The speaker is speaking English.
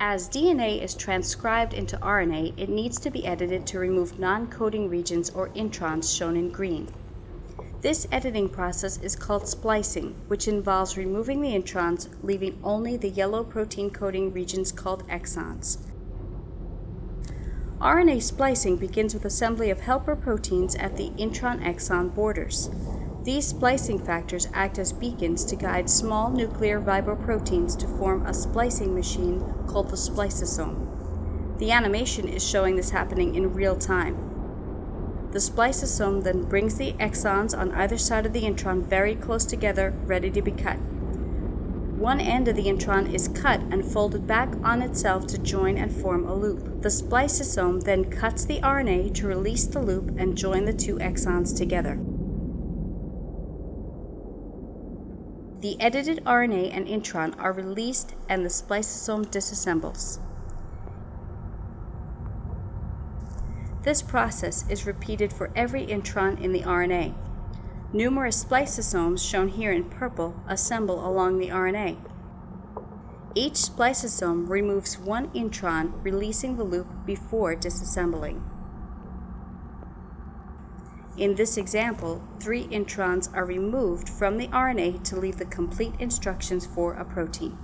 As DNA is transcribed into RNA, it needs to be edited to remove non-coding regions or introns shown in green. This editing process is called splicing, which involves removing the introns, leaving only the yellow protein coding regions called exons. RNA splicing begins with assembly of helper proteins at the intron-exon borders. These splicing factors act as beacons to guide small nuclear riboproteins to form a splicing machine called the spliceosome. The animation is showing this happening in real time. The spliceosome then brings the exons on either side of the intron very close together, ready to be cut. One end of the intron is cut and folded back on itself to join and form a loop. The spliceosome then cuts the RNA to release the loop and join the two exons together. The edited RNA and intron are released and the spliceosome disassembles. This process is repeated for every intron in the RNA. Numerous spliceosomes, shown here in purple, assemble along the RNA. Each spliceosome removes one intron, releasing the loop before disassembling. In this example, three introns are removed from the RNA to leave the complete instructions for a protein.